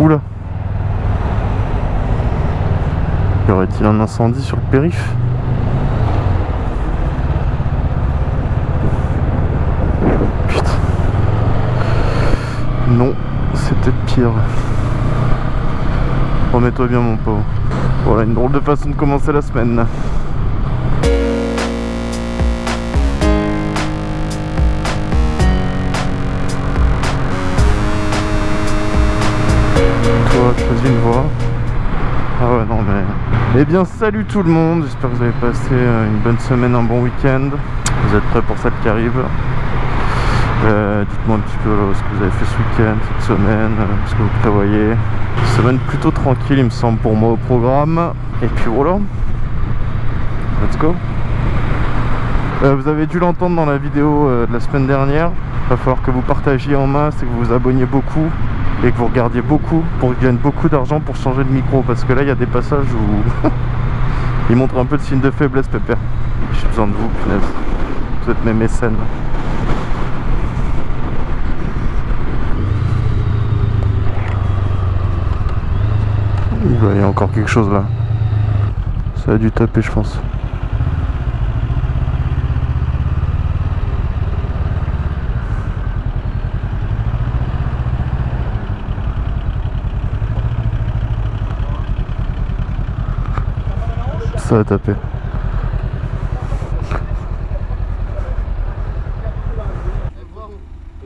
Oula Y aurait-il un incendie sur le périph' Putain. Non, peut-être pire. Remets-toi bien mon pauvre. Voilà une drôle de façon de commencer la semaine. Eh bien, salut tout le monde. J'espère que vous avez passé euh, une bonne semaine, un bon week-end. Vous êtes prêts pour celle qui arrive? Euh, Dites-moi un petit peu ce que vous avez fait ce week-end, cette semaine, euh, ce que vous prévoyez. Semaine plutôt tranquille, il me semble, pour moi au programme. Et puis voilà. Let's go. vous avez dû l'entendre dans la vidéo de la semaine dernière. Il va falloir que vous partagiez en masse et que vous vous abonniez beaucoup et que vous regardiez beaucoup pour que je gagne beaucoup d'argent pour changer de micro parce que là il y a des passages où il montre un peu de signe de faiblesse Pépère. J'ai besoin de vous punaise. Vous êtes mes mécènes. Il y a encore quelque chose là. Ça a dû taper je pense ça va taper.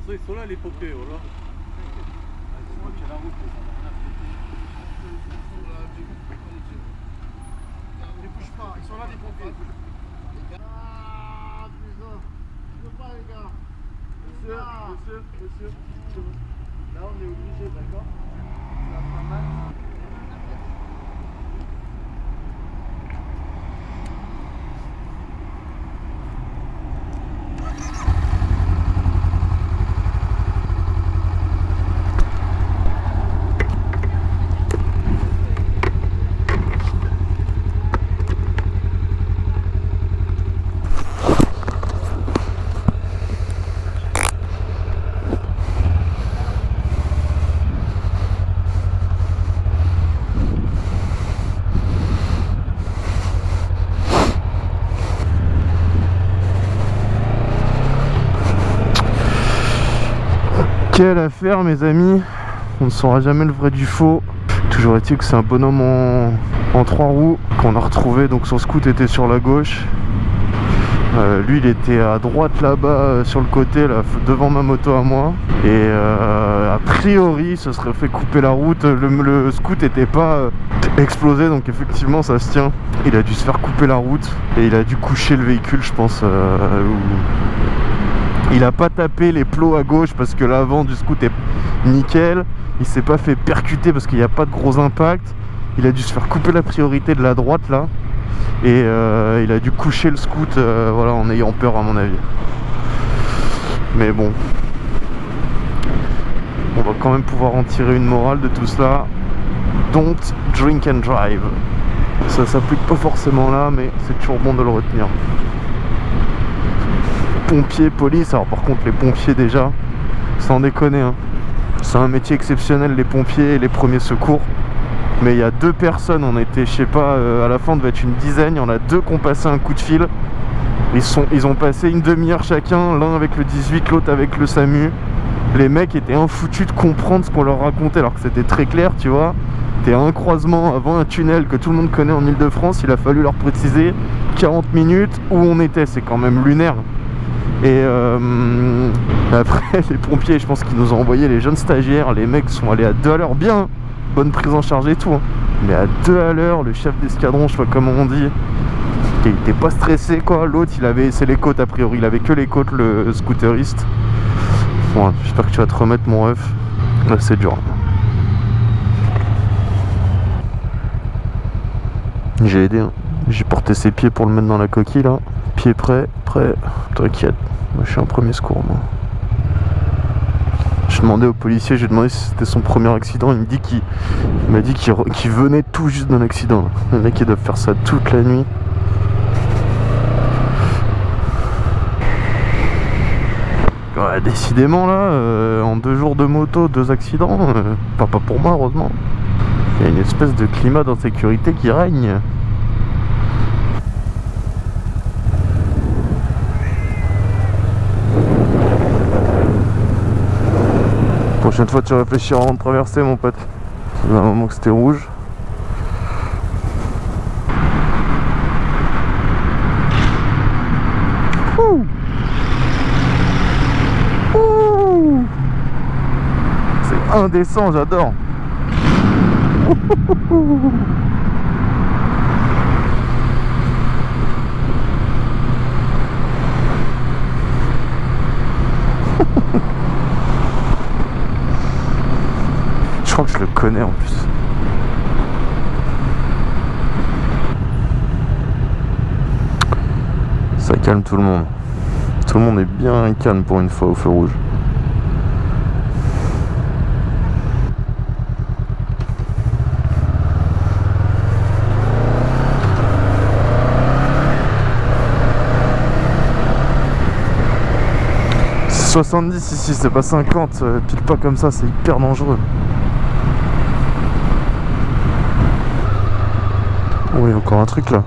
Ils sont là les pompiers, voilà. Ne bouge pas, ils sont là les pompiers. Ah putain, je peux pas les gars. Monsieur, monsieur, monsieur, là on est obligé, d'accord? Ça va faire mal. Quelle affaire mes amis. On ne saura jamais le vrai du faux. Toujours est-il que c'est un bonhomme en, trois roues qu'on a retrouvé. Donc son scout était sur la gauche. Euh, lui il était à droite là-bas euh, sur le côté là, devant ma moto à moi. Et euh, a priori ce serait fait couper la route. Le, scout n'était pas explosé. Donc effectivement ça se tient. Il a dû se faire couper la route. Et il a dû coucher le véhicule je pense il a pas tapé les plots à gauche parce que l'avant du scout est nickel. Il s'est pas fait percuter parce qu'il n'y a pas de gros impact. Il a dû se faire couper la priorité de la droite là. Et euh, il a dû coucher le scout euh, voilà, en ayant peur à mon avis. Mais bon. On va quand même pouvoir en tirer une morale de tout cela. Don't drink and drive. Ça s'applique pas forcément là, mais c'est toujours bon de le retenir pompiers, police. Alors par contre les pompiers déjà, sans déconner, hein. c'est un métier exceptionnel les pompiers et les premiers secours. Mais il y a deux personnes, on était, je sais pas, euh, à la fin devait être une dizaine, il y en a deux qui ont passé un coup de fil. Ils, sont, ils ont passé une demi-heure chacun, l'un avec le 18, l'autre avec le SAMU. Les mecs étaient infoutus de comprendre ce qu'on leur racontait alors que c'était très clair, tu vois. T'es à un croisement avant un tunnel que tout le monde connaît en Ile-de-France, il a fallu leur préciser 40 minutes où on était, c'est quand même lunaire. Et euh, après, les pompiers, je pense qu'ils nous ont envoyé les jeunes stagiaires. Les mecs sont allés à deux à l'heure, bien. Bonne prise en charge et tout. Hein. Mais à deux à l'heure, le chef d'escadron, je sais pas comment on dit, il était pas stressé quoi. L'autre, il avait, c'est les côtes a priori, il avait que les côtes, le scooteriste. Bon, j'espère que tu vas te remettre mon ref. Là, c'est dur. J'ai aidé. Hein. J'ai porté ses pieds pour le mettre dans la coquille là. Prêts, prêt. T'inquiète. Moi, je suis un premier secours, moi. J'ai demandé au policier, j'ai demandé si c'était son premier accident. Il me dit qu'il m'a dit qu'il venait tout juste d'un accident. Les mecs, ils doivent faire ça toute la nuit. Ouais, décidément là, euh, en deux jours de moto, deux accidents, euh, pas, pas pour moi heureusement. Il y a une espèce de climat d'insécurité qui règne. Prochaine fois tu réfléchiras avant de traverser mon pote. Ça un moment que c'était rouge. C'est indécent, j'adore. Je crois que je le en plus. Ça calme tout le monde. Tout le monde est bien calme pour une fois au feu rouge. C'est 70 ici, c'est pas 50. euh, Pile pas comme ça, c'est hyper dangereux. Oh, il y a encore un truc là.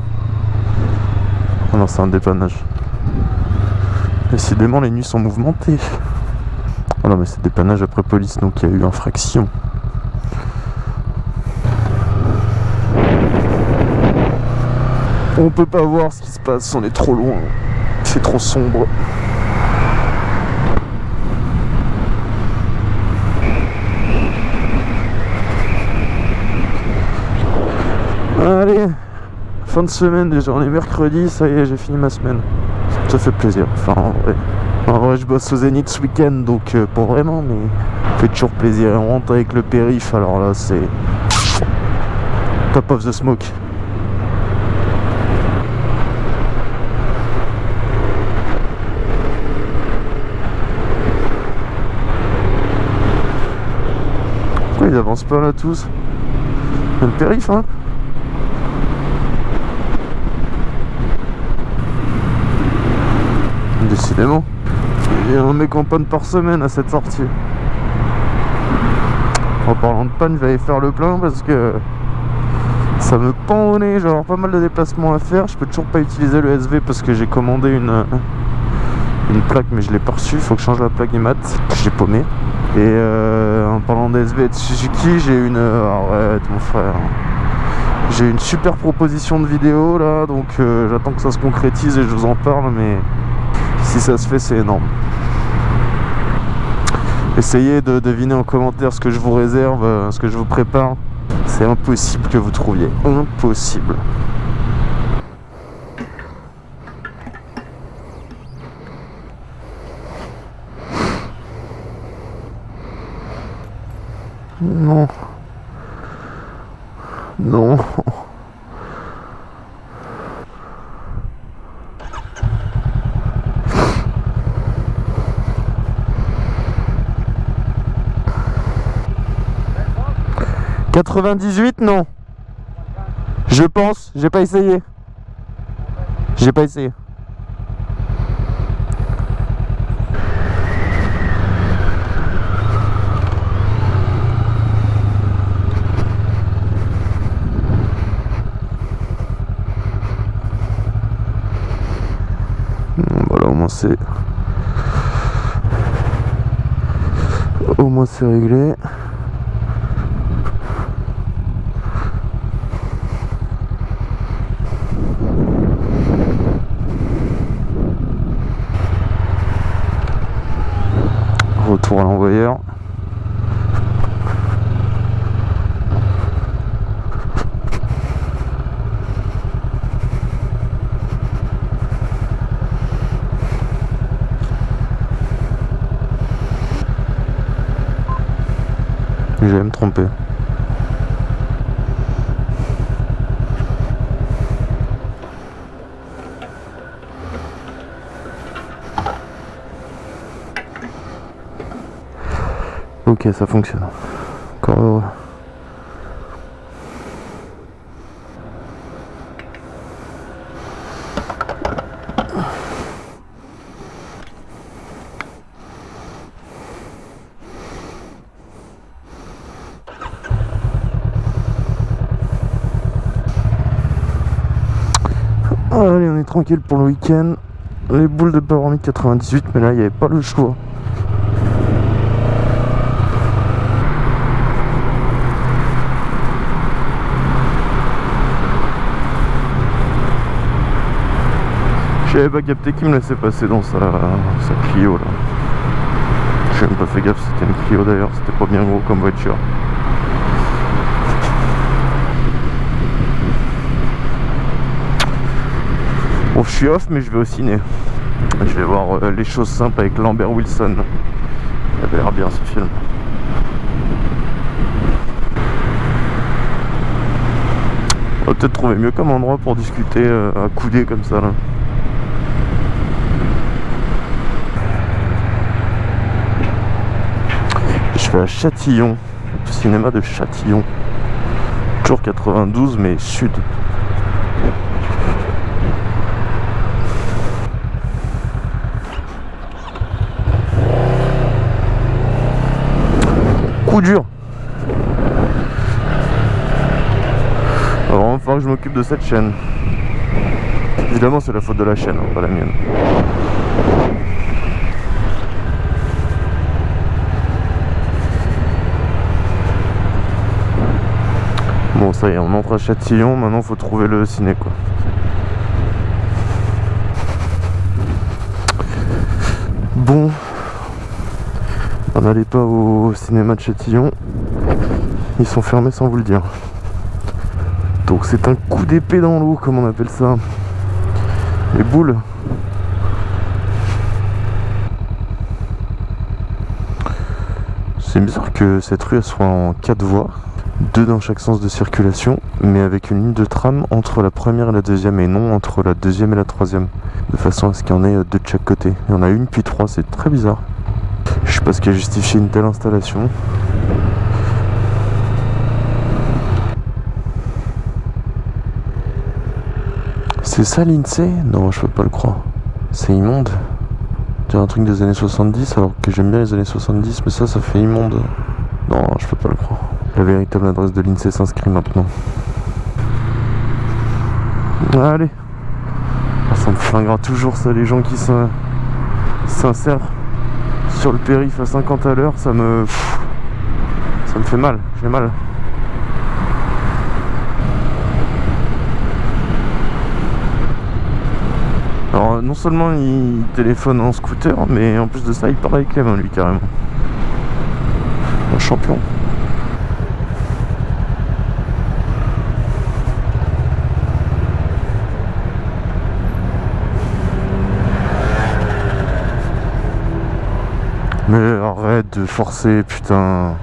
Ah non, c'est un dépannage. Décidément, les nuits sont mouvementées. Oh non, mais c'est dépannage après police, donc il y a eu infraction. On peut pas voir ce qui se passe, on est trop loin. C'est trop sombre. Allez, fin de semaine déjà, on est mercredi, ça y est, j'ai fini ma semaine. Ça fait plaisir, enfin en vrai. En vrai, je bosse au Zénith ce week-end, donc euh, pas vraiment, mais ça fait toujours plaisir. Et on rentre avec le périph', alors là, c'est top of the smoke. Pourquoi ils avancent pas là tous Le périph', hein Il y a un mec en panne par semaine à cette sortie. En parlant de panne, je vais aller faire le plein parce que ça me pend au nez. Je vais avoir pas mal de déplacements à faire. Je peux toujours pas utiliser le SV parce que j'ai commandé une, une plaque mais je l'ai pas reçue. Faut que je change la plaque IMAT j'ai paumé. Et euh, en parlant d'SV et de Suzuki, j'ai une. Arrête mon frère. J'ai une super proposition de vidéo là, donc euh, j'attends que ça se concrétise et je vous en parle, mais si ça se fait, c'est énorme. Essayez de deviner en commentaire ce que je vous réserve, euh, ce que je vous prépare. C'est impossible que vous trouviez. Impossible. Non. Non. « 98 non. Je pense, j'ai pas essayé. J'ai pas essayé. Voilà, au moins c'est. Au moins c'est réglé. L'envoyeur. Je vais me tromper. Ça fonctionne. Encore heureux. Allez, on est tranquille pour le week-end. Les boules de Power 98, mais là, il n'y avait pas le choix. J'avais pas capté qui me laissait passer dans sa, sa Clio là. J'ai même pas fait gaffe, c'était une Clio d'ailleurs, c'était pas bien gros comme voiture. Bon, je suis off, mais je vais au ciné. Je vais voir euh, Les choses simples avec Lambert Wilson. Il avait l'air bien ce film. On va peut-être trouver mieux comme endroit pour discuter euh, à couder comme ça là. Vais à Châtillon, cinéma de Châtillon. Toujours 92 mais sud. Coup dur. Falloir que je m'occupe de cette chaîne. Évidemment c'est la faute de la chaîne, hein, pas la mienne. Bon ça y est, on entre à Châtillon, maintenant faut trouver le ciné quoi. Bon, on n'allait pas au cinéma de Châtillon, ils sont fermés sans vous le dire. Donc c'est un coup d'épée dans l'eau comme on appelle ça. Les boules. C'est bizarre que cette rue soit en 4 voies deux dans chaque sens de circulation, mais avec une ligne de tram entre la première et la deuxième, et non entre la deuxième et la troisième, de façon à ce qu'il y en ait deux de chaque côté. Il y en a une puis trois, c'est très bizarre. Je sais pas ce qui a justifié une telle installation. C'est ça l'INSEE? Non, je peux pas le croire. C'est immonde. C'est un truc des années 70 alors que j'aime bien les années 70, mais ça, ça fait immonde. Non, je peux pas le croire. La véritable adresse de l'INSEE s'inscrit maintenant. Allez. Ça me flinguera toujours ça, les gens qui s'insèrent sur le périph' à 50 à l'heure, ça me... Ça me fait mal, j'ai mal. Alors non seulement il téléphone en scooter, mais en plus de ça il parle avec mains lui carrément. Un champion. Mais arrête de forcer, putain.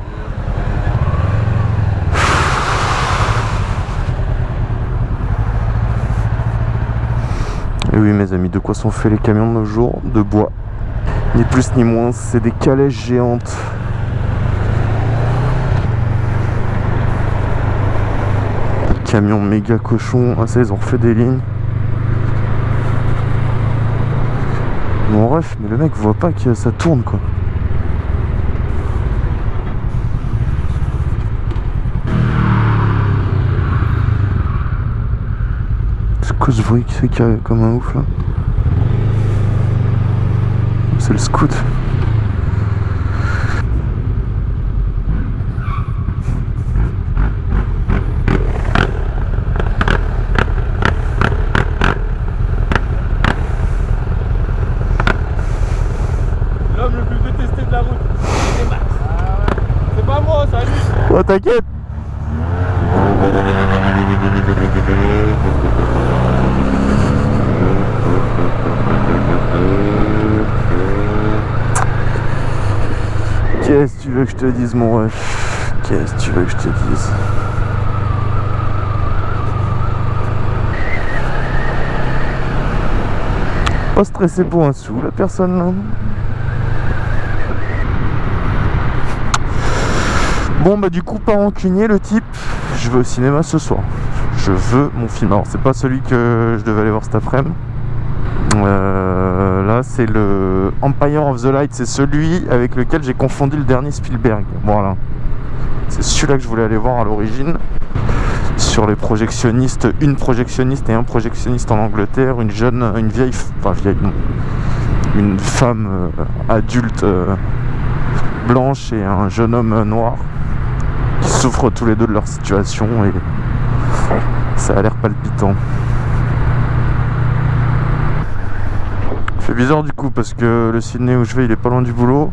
Et oui mes amis, de quoi sont faits les camions de nos jours De bois? Ni plus ni moins, c'est des calèches géantes. Camions méga cochons, ah ça ils ont refait des lignes. Bon ref, mais le mec voit pas que ça tourne quoi. C'est quoi ce bruit qui fait comme un ouf là C'est le scout. L'homme le plus détesté de la route, c'est Max. C'est pas moi, ça lui. Oh t'inquiète Qu'est-ce que tu veux que je te dise mon ref? Qu'est-ce que tu veux que je te dise? Pas stressé pour un sou la personne là Bon bah du coup pas rancunier le type. Je vais au cinéma ce soir Je veux mon film. Alors c'est pas celui que je devais aller voir cet après-midi. Euh, Là c'est le Empire of the Light. C'est celui avec lequel j'ai confondu le dernier Spielberg. Voilà. C'est celui-là que je voulais aller voir à l'origine. Sur les projectionnistes, une projectionniste et un projectionniste en Angleterre, une jeune, une vieille, enfin vieille, non, une femme euh, adulte euh, blanche et un jeune homme noir qui souffrent tous les deux de leur situation et ça a l'air palpitant. C'est bizarre du coup parce que le Sydney où je vais il est pas loin du boulot.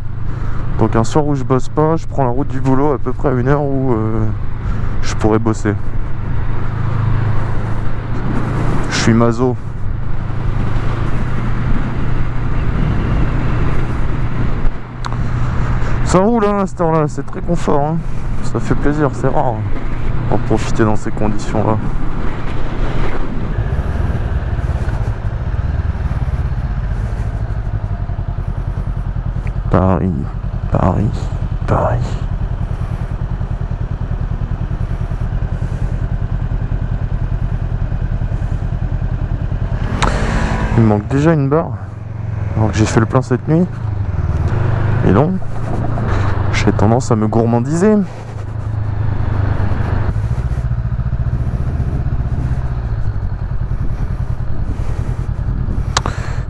Donc un soir où je bosse pas, je prends la route du boulot à peu près à une heure où je pourrais bosser. Je suis mazo. Ça roule hein, à cette heure-là, c'est très confort. hein. Ça fait plaisir, c'est rare. En profiter dans ces conditions-là. Paris, Paris, Paris. Il manque déjà une barre. Que j'ai fait le plein cette nuit. Et non. J'ai tendance à me gourmandiser.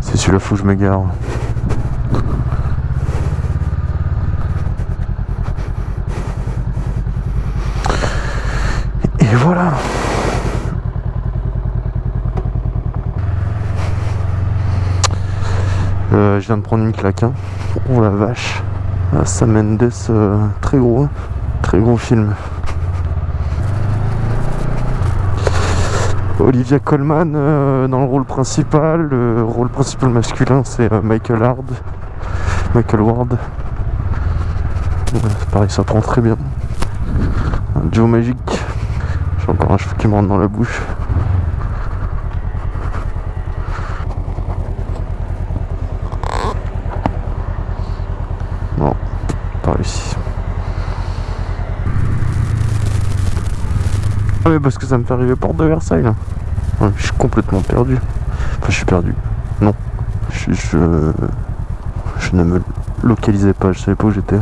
C'est celui-là, faut que je me gare. Et voilà. Euh, je viens de prendre une claque. hein. Oh la vache. Ah, Sam Mendes, euh, très gros. Très gros film. Olivia Colman euh, dans le rôle principal. Le rôle principal masculin, c'est euh, Michael Hard. Michael Ward. Ouais, pareil, ça prend très bien. Un duo magique. J'ai encore un cheveu qui me rentre dans la bouche. Non, pas réussi. Ah mais parce que ça me fait arriver porte de Versailles là. Je suis complètement perdu. Enfin je suis perdu. Non. Je, ne me localisais pas, je savais pas où j'étais.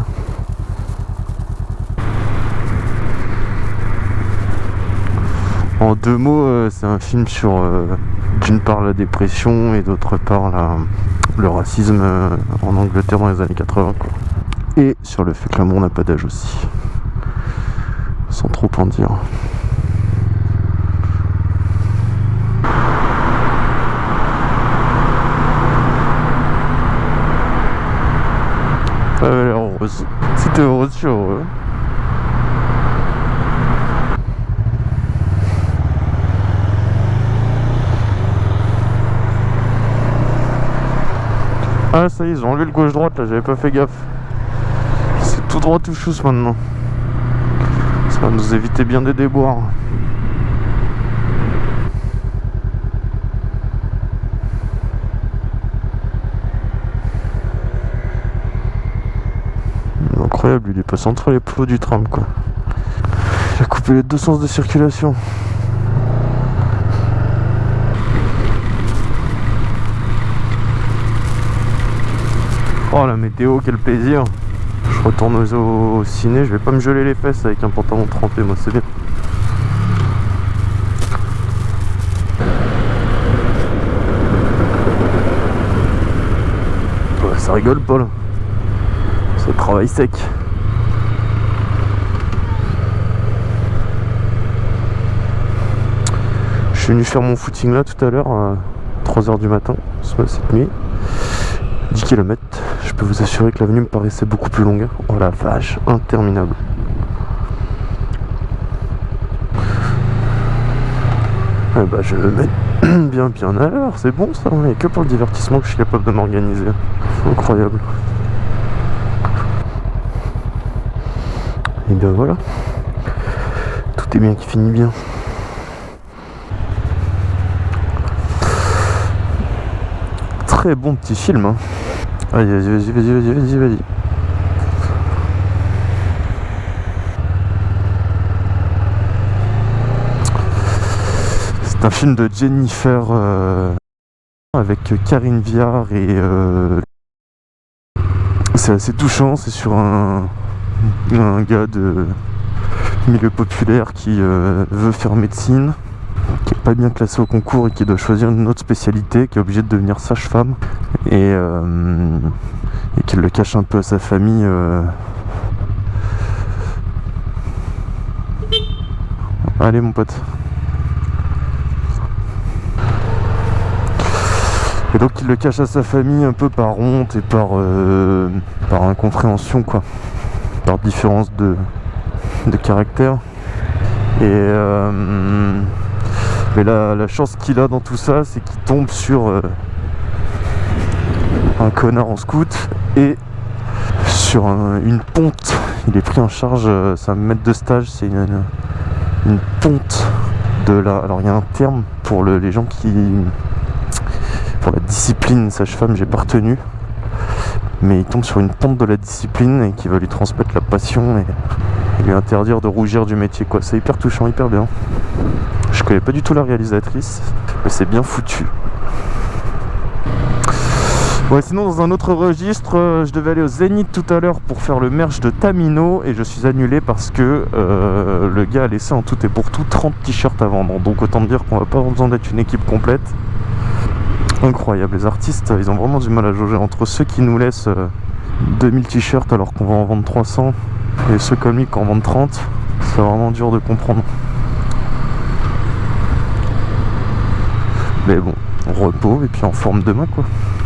En deux mots, euh, c'est un film sur euh, d'une part la dépression et d'autre part le racisme euh, en Angleterre dans les années 80. Quoi. Et sur le fait que l'amour n'a pas d'âge aussi. Sans trop en dire. Elle avait l'air Si t'es heureuse, je suis heureux. Ah ça y est, ils ont enlevé le gauche-droite là, j'avais pas fait gaffe. C'est tout droit tout chousse maintenant. Ça va nous éviter bien des déboires. Incroyable, il est passé entre les plots du tram quoi. Il a coupé les deux sens de circulation. Oh la météo, quel plaisir Je retourne au, ciné, je vais pas me geler les fesses avec un pantalon trempé, moi c'est bien. Ça rigole pas là. Travail sec. Je suis venu faire mon footing là tout à l'heure à 3h du matin, cette nuit. 10 km. Je peux vous assurer que l'avenue me paraissait beaucoup plus longue. Oh la vache, interminable. Eh bah je me mets bien bien à l'heure, c'est bon ça, et que pour le divertissement que je suis capable de m'organiser. Incroyable. Et bien voilà. Tout est bien qui finit bien. Très bon petit film. Hein. Allez, vas-y, vas-y, vas-y, vas-y, vas-y, vas-y. C'est un film de Jennifer euh, avec Karine Viard et euh, c'est assez touchant. C'est sur un, un gars de milieu populaire qui euh, veut faire médecine, qui est pas bien classé au concours et qui doit choisir une autre spécialité, qui est obligé de devenir sage-femme et, euh, qui le cache un peu à sa famille. euh. Allez mon pote. Et donc il le cache à sa famille un peu par honte et par, euh, par incompréhension quoi. Différence de, de caractère. Et euh, mais la, chance qu'il a dans tout ça, c'est qu'il tombe sur euh, un connard en scout et sur un- une ponte. Il est pris en charge, euh, c'est un maître de stage, c'est une, une ponte de la. Alors il y a un terme pour le- les gens qui. pour la discipline sage-femme, j'ai pas retenu. Mais il tombe sur une ponte de la discipline et qui va lui transmettre la passion et, lui interdire de rougir du métier quoi. C'est hyper touchant, hyper bien. Je connais pas du tout la réalisatrice, mais c'est bien foutu. Ouais, sinon dans un autre registre, euh, je devais aller au Zénith tout à l'heure pour faire le merch de Tamino et je suis annulé parce que euh, le gars a laissé en tout et pour tout 30 t-shirts à vendre. Donc autant dire qu'on va pas besoin d'être une équipe complète. Incroyable, les artistes, ils ont vraiment du mal à jauger entre ceux qui nous laissent euh, 2000 t-shirts alors qu'on va en vendre 300 et ceux comme lui qui en vendent 30. C'est vraiment dur de comprendre. Mais bon, on repos et puis en forme demain quoi.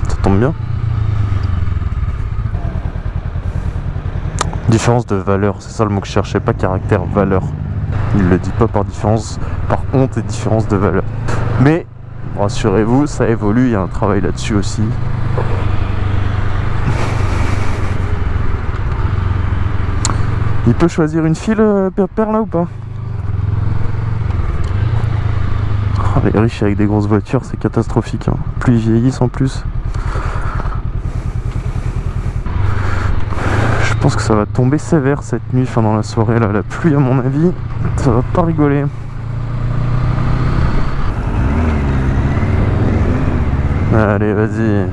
Ça tombe bien. Différence de valeur, c'est ça le mot que je cherchais, pas caractère, valeur. Il le dit pas par différence, par honte et différence de valeur. Mais rassurez-vous, ça évolue, il y a un travail là-dessus aussi. Il peut choisir une file, euh, là ou pas? Oh, Les riches avec des grosses voitures, c'est catastrophique. hein. Plus ils vieillissent en plus. Je pense que ça va tomber sévère cette nuit, enfin dans la soirée là, la pluie à mon avis, ça va pas rigoler. Allez, vas-y.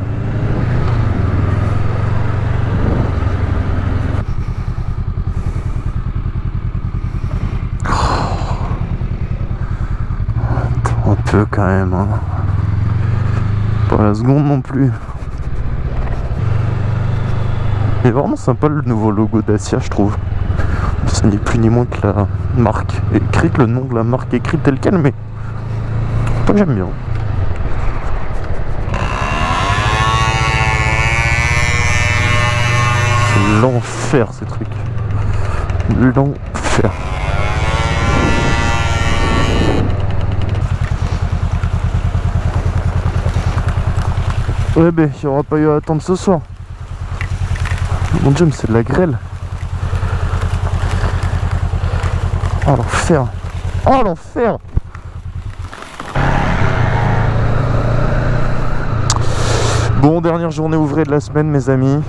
Attends un peu quand même. Hein. Pas la seconde non plus. Il est vraiment sympa le nouveau logo Dacia, je trouve. Ce n'est plus ni moins que la marque écrite, le nom de la marque écrit tel quel, mais j'aime bien. L'enfer ces trucs. L'enfer. Ouais ben, il n'y aura pas eu à attendre ce soir. Mon dieu, mais c'est de la grêle. Oh l'enfer. Oh l'enfer. Bon, dernière journée ouvrée de la semaine, mes amis.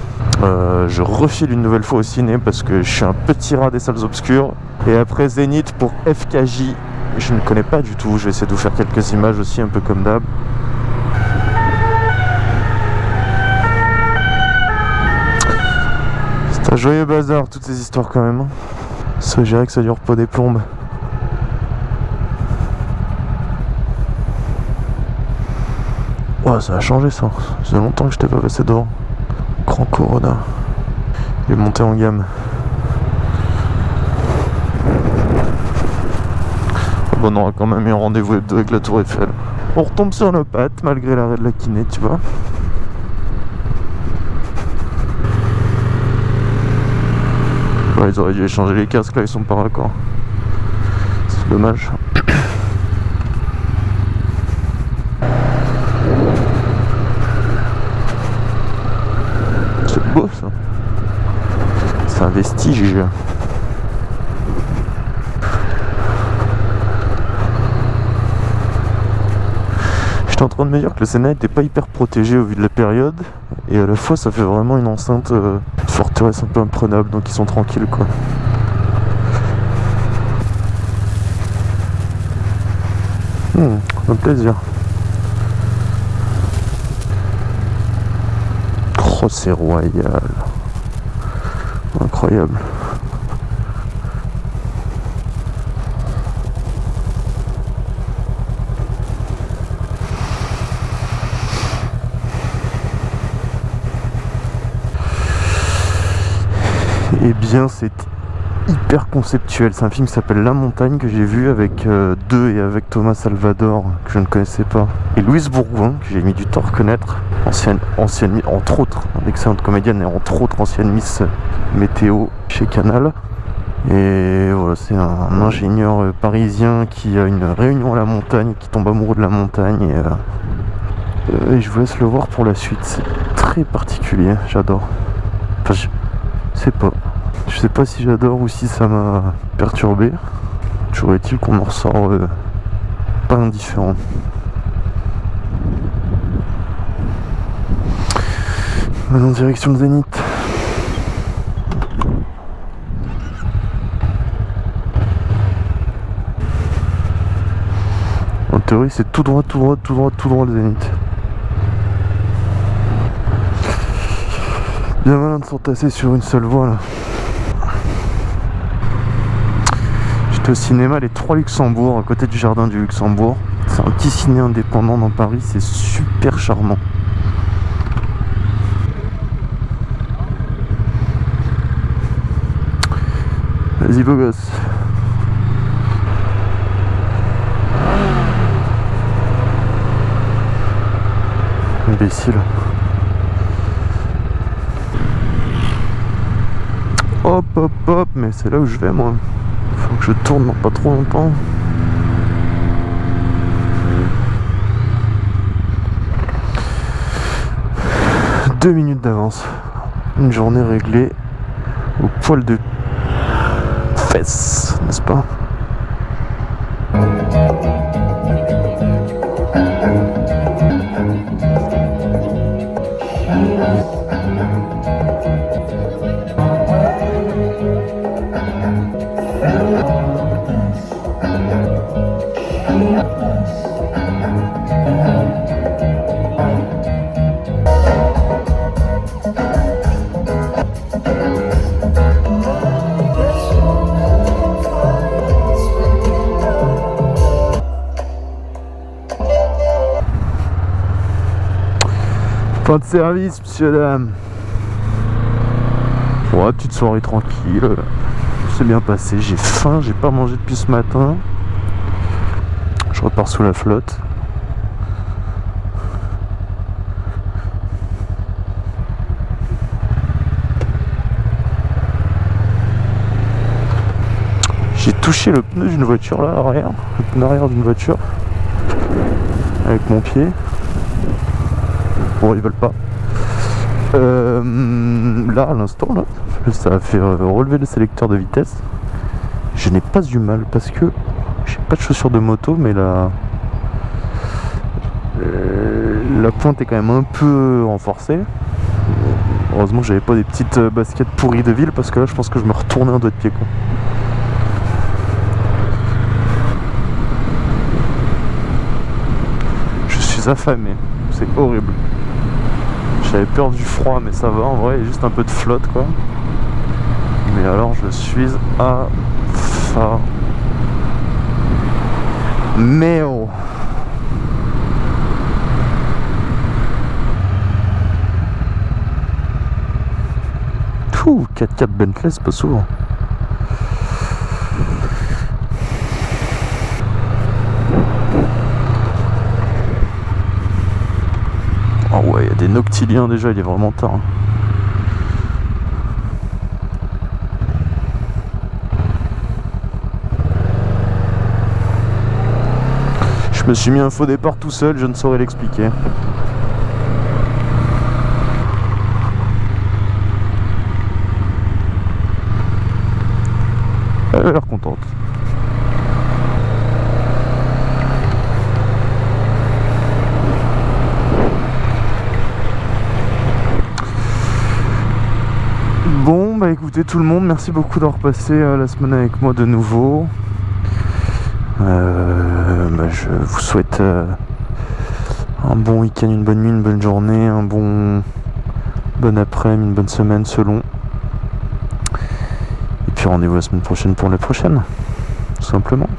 Euh, je refile une nouvelle fois au ciné parce que je suis un petit rat des salles obscures. Et après Zénith pour FKJ, je ne connais pas du tout. Je vais essayer de vous faire quelques images aussi, un peu comme d'hab. C'est un joyeux bazar, toutes ces histoires quand même. hein. Ça, je dirais que ça dure pas des plombes. Ouais, ça a changé ça. Ça fait longtemps que je t'ai pas passé devant. Grand Corona. Il est monté en gamme. Bon, on aura quand même eu un rendez-vous hebdo avec la Tour Eiffel. On retombe sur nos pattes malgré l'arrêt de la kiné, tu vois. Ils auraient dû échanger les casques là, ils sont pas raccords. C'est dommage. C'est beau ça. J'étais en train de me dire que le Sénat n'était pas hyper protégé au vu de la période. Et à la fois, ça fait vraiment une enceinte euh, forteresse un peu imprenable. Donc ils sont tranquilles quoi. Hmm, un plaisir. Oh, c'est royal. Incroyable. Eh bien, c'est hyper conceptuel. C'est un film qui s'appelle La Montagne que j'ai vu avec euh, deux et avec Thomas Salvador que je ne connaissais pas et Louise Bourgoin que j'ai mis du temps à reconnaître. Ancienne, ancienne, entre autres, d'excellente comédienne et entre autres ancienne Miss Météo chez Canal. Et voilà, c'est un, ingénieur euh, parisien qui a une réunion à la montagne, qui tombe amoureux de la montagne. Et, euh, et je vous laisse le voir pour la suite. C'est très particulier, j'adore. Enfin, je sais pas. Je sais pas si j'adore ou si ça m'a perturbé. Toujours est-il qu'on en ressort euh, pas indifférent. Maintenant direction le Zénith. En théorie c'est tout droit, tout droit, tout droit, tout droit le Zénith. Bien malin de s'entasser sur une seule voie là. J'étais au cinéma Les Trois Luxembourg, à côté du jardin du Luxembourg. C'est un petit ciné indépendant dans Paris, c'est super charmant. Vas-y beau gosse. Imbécile. Hop hop hop, mais c'est là où je vais moi. Je tourne dans pas trop longtemps. Deux minutes d'avance. Une journée réglée au poil de fesses, n'est-ce pas? De service, monsieur, dame. Ouais, petite soirée tranquille. C'est bien passé. J'ai faim, j'ai pas mangé depuis ce matin. Je repars sous la flotte. J'ai touché le pneu d'une voiture là, arrière, le pneu arrière d'une voiture, avec mon pied. Bon, ils veulent pas. Euh, là, à l'instant, là, ça a fait euh, relever le sélecteur de vitesse. Je n'ai pas eu mal parce que j'ai pas de chaussures de moto, mais la, euh, la pointe est quand même un peu renforcée. Heureusement j'avais pas des petites baskets pourries de ville parce que là, je pense que je me retournais un doigt de pied. Quoi. Je suis affamé, c'est horrible. J'avais peur du froid, mais ça va en vrai, il y a juste un peu de flotte quoi. Mais alors je suis à ça. Mais oh Ouh, 4x4 Bentley, c'est pas souvent. Oh noctiliens déjà, il est vraiment tard. hein. Je me suis mis un faux départ tout seul, je ne saurais l'expliquer. Elle a l'air contente. Bon, bah écoutez tout le monde, merci beaucoup d'avoir passé euh, la semaine avec moi de nouveau. Euh, bah, je vous souhaite euh, un bon week-end, une bonne nuit, une bonne journée, un bon bon après-midi, une bonne semaine selon. Et puis rendez-vous la semaine prochaine pour la prochaine, tout simplement.